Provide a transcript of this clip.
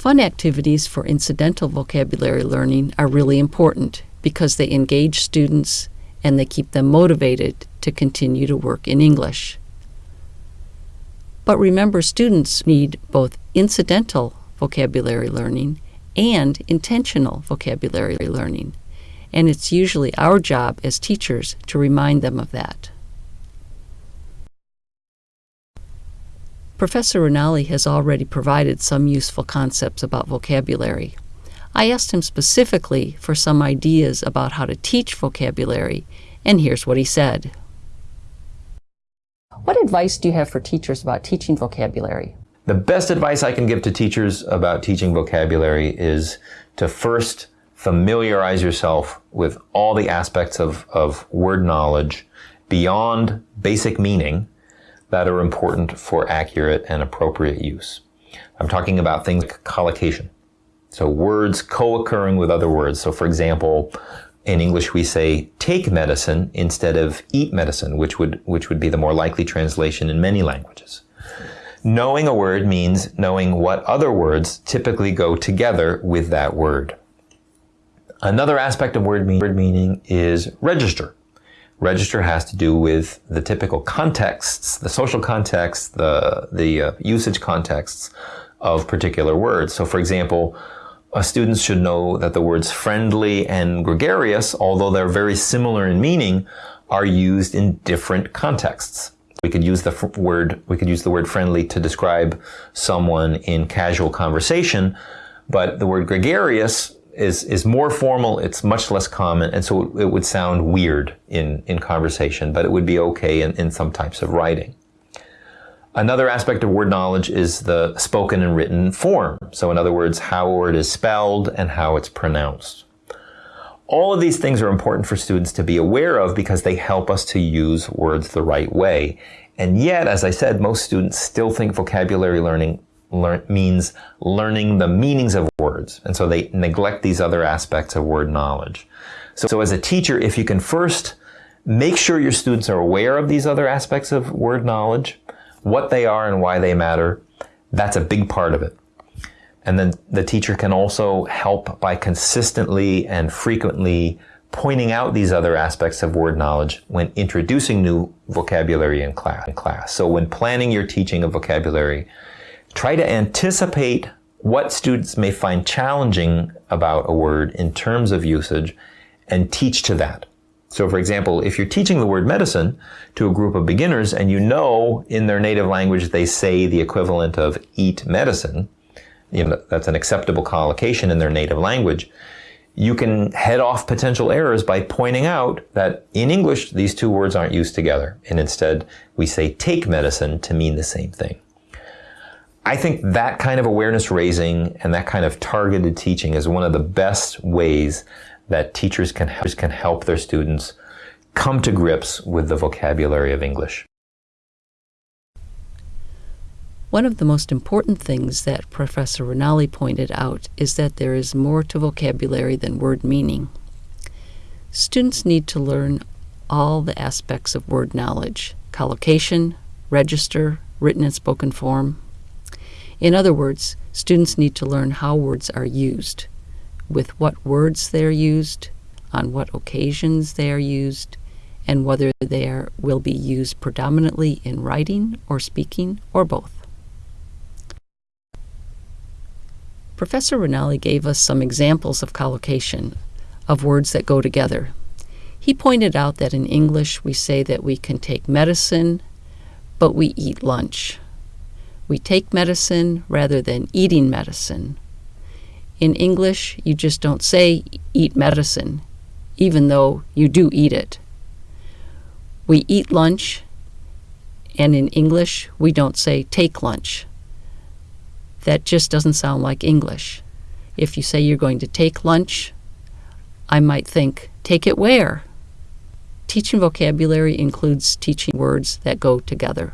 Fun activities for incidental vocabulary learning are really important because they engage students and they keep them motivated to continue to work in English. But remember, students need both incidental vocabulary learning and intentional vocabulary learning, and it's usually our job as teachers to remind them of that. Professor Ranalli has already provided some useful concepts about vocabulary. I asked him specifically for some ideas about how to teach vocabulary, and here's what he said. What advice do you have for teachers about teaching vocabulary? The best advice I can give to teachers about teaching vocabulary is to first familiarize yourself with all the aspects of, of word knowledge beyond basic meaning that are important for accurate and appropriate use. I'm talking about things like collocation. So words co-occurring with other words. So for example, in English we say take medicine instead of eat medicine, which would, which would be the more likely translation in many languages. Knowing a word means knowing what other words typically go together with that word. Another aspect of word, mean, word meaning is register. Register has to do with the typical contexts, the social context, the, the uh, usage contexts of particular words. So for example, uh, students should know that the words friendly and gregarious, although they're very similar in meaning, are used in different contexts. We could use the word we could use the word friendly to describe someone in casual conversation, but the word gregarious is is more formal. It's much less common, and so it, it would sound weird in in conversation, but it would be okay in, in some types of writing. Another aspect of word knowledge is the spoken and written form. So in other words, how a word is spelled and how it's pronounced. All of these things are important for students to be aware of because they help us to use words the right way. And yet, as I said, most students still think vocabulary learning learn, means learning the meanings of words. And so they neglect these other aspects of word knowledge. So, so as a teacher, if you can first make sure your students are aware of these other aspects of word knowledge, what they are and why they matter, that's a big part of it. And then the teacher can also help by consistently and frequently pointing out these other aspects of word knowledge when introducing new vocabulary. In class. So when planning your teaching of vocabulary, try to anticipate what students may find challenging about a word in terms of usage and teach to that. So for example, if you're teaching the word medicine to a group of beginners and you know in their native language they say the equivalent of eat medicine, you know, that's an acceptable collocation in their native language, you can head off potential errors by pointing out that in English these two words aren't used together and instead we say take medicine to mean the same thing. I think that kind of awareness raising and that kind of targeted teaching is one of the best ways that teachers can, can help their students come to grips with the vocabulary of English. One of the most important things that Professor Ranalli pointed out is that there is more to vocabulary than word meaning. Students need to learn all the aspects of word knowledge collocation, register, written and spoken form. In other words, students need to learn how words are used with what words they're used, on what occasions they are used, and whether they are, will be used predominantly in writing or speaking or both. Professor Ranalli gave us some examples of collocation, of words that go together. He pointed out that in English we say that we can take medicine, but we eat lunch. We take medicine rather than eating medicine, in English, you just don't say eat medicine, even though you do eat it. We eat lunch, and in English, we don't say take lunch. That just doesn't sound like English. If you say you're going to take lunch, I might think, take it where? Teaching vocabulary includes teaching words that go together.